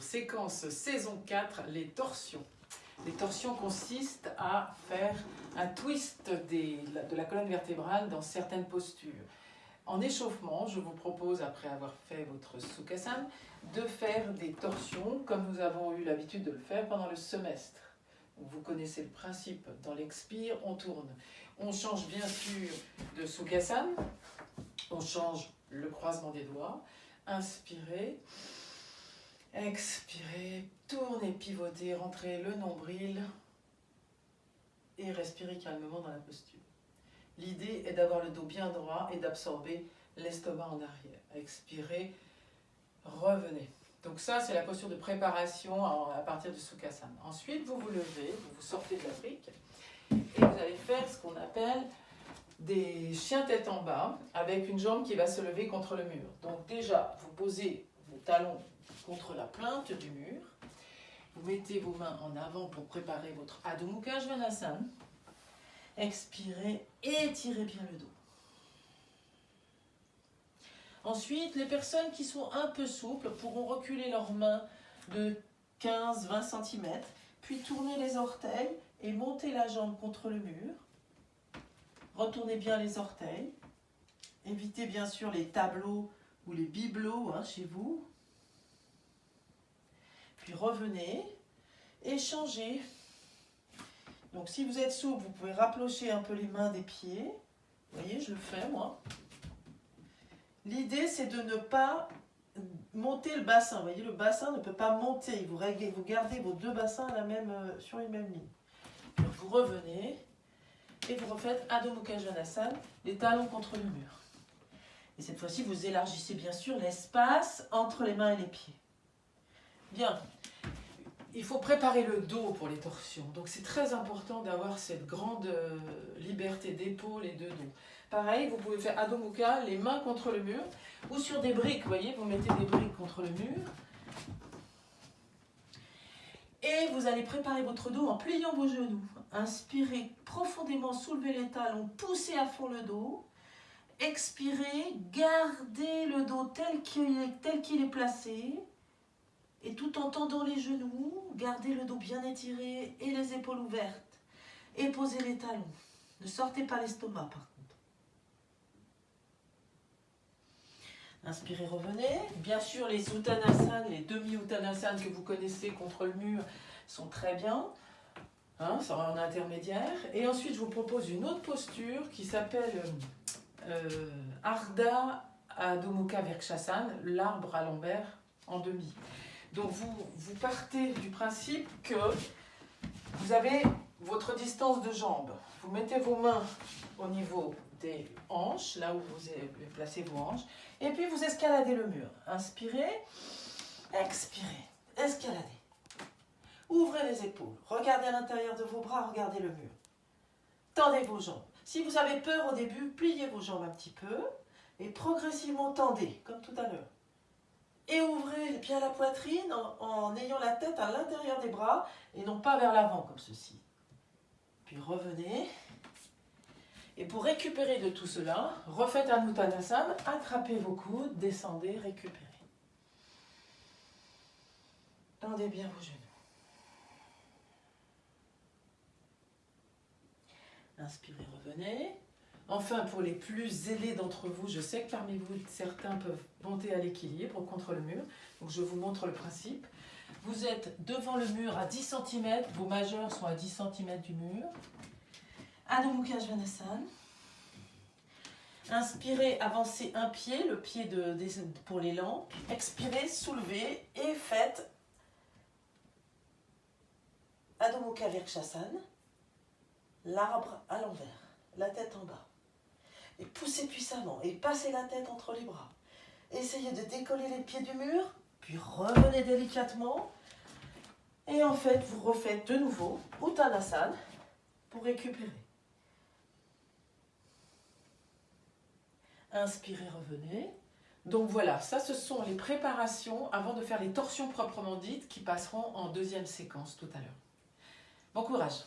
Séquence saison 4, les torsions. Les torsions consistent à faire un twist de la colonne vertébrale dans certaines postures. En échauffement, je vous propose, après avoir fait votre Sukhasana, de faire des torsions comme nous avons eu l'habitude de le faire pendant le semestre. Vous connaissez le principe, dans l'expire, on tourne. On change bien sûr de Sukhasana, on change le croisement des doigts, inspirez, expirez, tournez, pivotez, rentrez le nombril et respirez calmement dans la posture. L'idée est d'avoir le dos bien droit et d'absorber l'estomac en arrière. Expirez, revenez. Donc ça, c'est la posture de préparation à partir du Sukhasana. Ensuite, vous vous levez, vous, vous sortez de la brique et vous allez faire ce qu'on appelle des chiens tête en bas avec une jambe qui va se lever contre le mur. Donc déjà, vous posez talons contre la plainte du mur. Vous mettez vos mains en avant pour préparer votre Adho Mukha Svanasana. Expirez, étirez bien le dos. Ensuite, les personnes qui sont un peu souples pourront reculer leurs mains de 15-20 cm, puis tourner les orteils et monter la jambe contre le mur. Retournez bien les orteils. Évitez bien sûr les tableaux ou les bibelots hein, chez vous. Puis revenez et changez. Donc si vous êtes souple, vous pouvez rapprocher un peu les mains des pieds. Vous voyez, je le fais moi. L'idée, c'est de ne pas monter le bassin. Voyez, le bassin ne peut pas monter. Vous, vous gardez vos deux bassins euh, sur une même ligne. vous revenez et vous refaites Adho Mukha les talons contre le mur. Et cette fois-ci, vous élargissez bien sûr l'espace entre les mains et les pieds. Bien. Il faut préparer le dos pour les torsions. Donc c'est très important d'avoir cette grande euh, liberté d'épaule et de dos. Pareil, vous pouvez faire Adho Mukha, les mains contre le mur, ou sur des briques, vous voyez, vous mettez des briques contre le mur. Et vous allez préparer votre dos en pliant vos genoux. Inspirez profondément, soulevez les talons, poussez à fond le dos. Expirez, gardez le dos tel qu'il est, placé. Et tout en tendant les genoux, gardez le dos bien étiré et les épaules ouvertes. Et posez les talons. Ne sortez pas l'estomac par contre. Inspirez, revenez. Bien sûr, les Uttanasana, les demi-Uttanasana que vous connaissez contre le mur sont très bien. Hein, ça en intermédiaire. Et ensuite, je vous propose une autre posture qui s'appelle euh, Arda Adho Mukha l'arbre à l'envers en demi. Donc, vous, vous partez du principe que vous avez votre distance de jambe. Vous mettez vos mains au niveau des hanches, là où vous placez vos hanches, et puis vous escaladez le mur. Inspirez, expirez, escaladez. Ouvrez les épaules. Regardez à l'intérieur de vos bras, regardez le mur. Tendez vos jambes. Si vous avez peur au début, pliez vos jambes un petit peu et progressivement tendez, comme tout à l'heure. Et ouvrez bien la poitrine en, ayant la tête à l'intérieur des bras et non pas vers l'avant comme ceci. Puis revenez. Et pour récupérer de tout cela, refaites un Uttanasana, attrapez vos coudes, descendez, récupérez. Tendez bien vos genoux. Inspirez, revenez. Enfin, pour les plus zélés d'entre vous, je sais que parmi vous, certains peuvent monter à l'équilibre contre le mur. Donc, je vous montre le principe. Vous êtes devant le mur à 10 cm, vos majeurs sont à 10 cm du mur. Adho Mukha. Inspirez, avancez un pied, le pied pour l'élan. Expirez, soulevez et faites Adho Mukha Virkshasana l'arbre à l'envers, la tête en bas. Et poussez puissamment et passez la tête entre les bras. Essayez de décoller les pieds du mur, puis revenez délicatement. Et en fait, vous refaites de nouveau Uttanasana pour récupérer. Inspirez, revenez. Donc voilà, ça ce sont les préparations avant de faire les torsions proprement dites qui passeront en deuxième séquence tout à l'heure. Bon courage